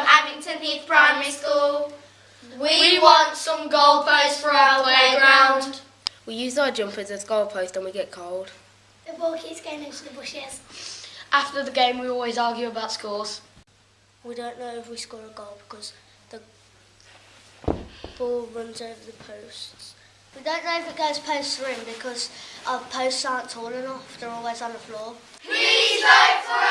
from Abington Heath Primary School. We want some goalposts for our playground. We use our jumpers as goalposts and we get cold. The ball keeps going into the bushes. After the game, we always argue about scores. We don't know if we score a goal because the ball runs over the posts. We don't know if it goes post or because our posts aren't tall enough. They're always on the floor. Please vote for.